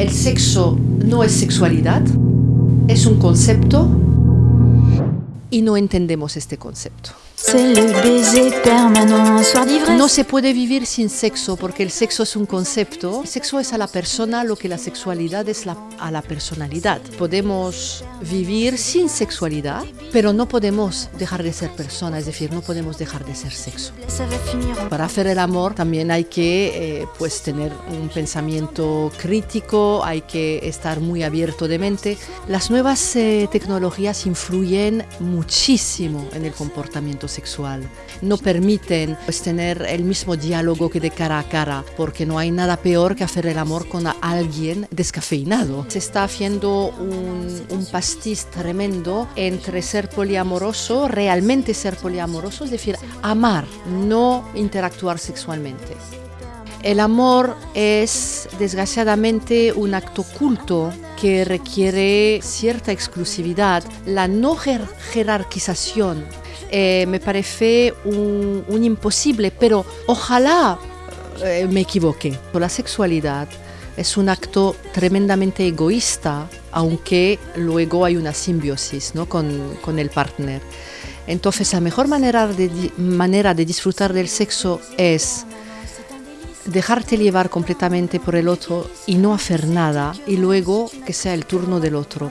el sexo no es sexualidad, es un concepto y no entendemos este concepto. No se puede vivir sin sexo porque el sexo es un concepto. El sexo es a la persona lo que la sexualidad es a la personalidad. Podemos vivir sin sexualidad, pero no podemos dejar de ser persona, es decir, no podemos dejar de ser sexo. Para hacer el amor también hay que eh, pues tener un pensamiento crítico, hay que estar muy abierto de mente. Las nuevas eh, tecnologías influyen muchísimo en el comportamiento sexual. No permiten pues, tener el mismo diálogo que de cara a cara, porque no hay nada peor que hacer el amor con alguien descafeinado. Se está haciendo un, un pastiz tremendo entre ser poliamoroso, realmente ser poliamoroso, es decir, amar, no interactuar sexualmente. El amor es desgraciadamente un acto culto que requiere cierta exclusividad, la no jerarquización eh, me parece un, imposible, pero ojalá eh, me equivoque. La sexualidad es un acto tremendamente egoísta, aunque luego hay una simbiosis ¿no? con, con, el partner. Entonces la mejor manera de, manera de disfrutar del sexo es dejarte llevar completamente por el otro y no hacer nada y luego que sea el turno del otro.